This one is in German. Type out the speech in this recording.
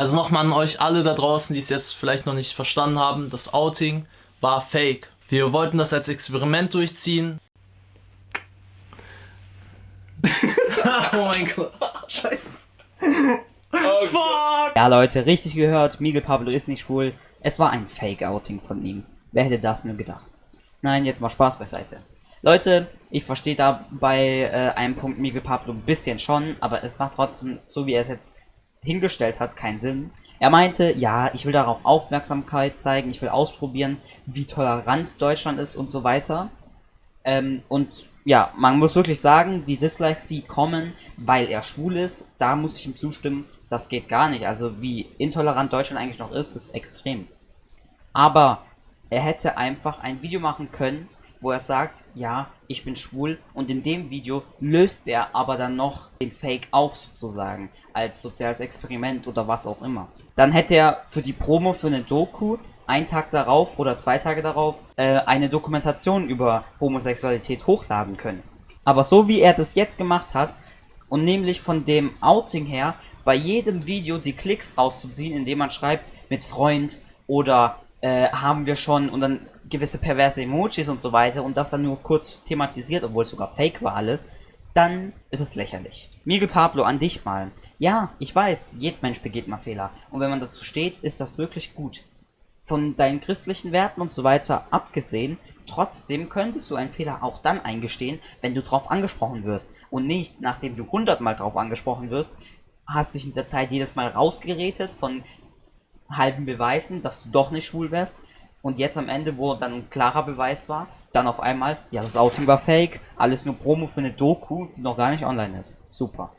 Also nochmal an euch alle da draußen, die es jetzt vielleicht noch nicht verstanden haben, das Outing war fake. Wir wollten das als Experiment durchziehen. oh mein Gott. Scheiße. Oh Fuck. Ja Leute, richtig gehört, Miguel Pablo ist nicht schwul. Es war ein Fake-Outing von ihm. Wer hätte das nur gedacht? Nein, jetzt mal Spaß beiseite. Leute, ich verstehe da bei äh, einem Punkt Miguel Pablo ein bisschen schon, aber es macht trotzdem, so wie er es jetzt hingestellt hat, keinen Sinn. Er meinte, ja, ich will darauf Aufmerksamkeit zeigen, ich will ausprobieren, wie tolerant Deutschland ist und so weiter. Ähm, und ja, man muss wirklich sagen, die Dislikes, die kommen, weil er schwul ist, da muss ich ihm zustimmen, das geht gar nicht. Also wie intolerant Deutschland eigentlich noch ist, ist extrem. Aber er hätte einfach ein Video machen können, wo er sagt, ja, ich bin schwul und in dem Video löst er aber dann noch den Fake auf sozusagen, als soziales Experiment oder was auch immer. Dann hätte er für die Promo für eine Doku einen Tag darauf oder zwei Tage darauf äh, eine Dokumentation über Homosexualität hochladen können. Aber so wie er das jetzt gemacht hat und nämlich von dem Outing her bei jedem Video die Klicks rauszuziehen, indem man schreibt mit Freund oder äh, haben wir schon und dann gewisse perverse Emojis und so weiter und das dann nur kurz thematisiert, obwohl es sogar fake war alles, dann ist es lächerlich. Miguel Pablo, an dich mal. Ja, ich weiß, jeder Mensch begeht mal Fehler. Und wenn man dazu steht, ist das wirklich gut. Von deinen christlichen Werten und so weiter abgesehen, trotzdem könntest du einen Fehler auch dann eingestehen, wenn du drauf angesprochen wirst. Und nicht, nachdem du hundertmal drauf angesprochen wirst, hast dich in der Zeit jedes Mal rausgeredet von halben Beweisen, dass du doch nicht schwul wärst und jetzt am Ende, wo dann ein klarer Beweis war, dann auf einmal, ja, das Outing war fake, alles nur Promo für eine Doku, die noch gar nicht online ist. Super.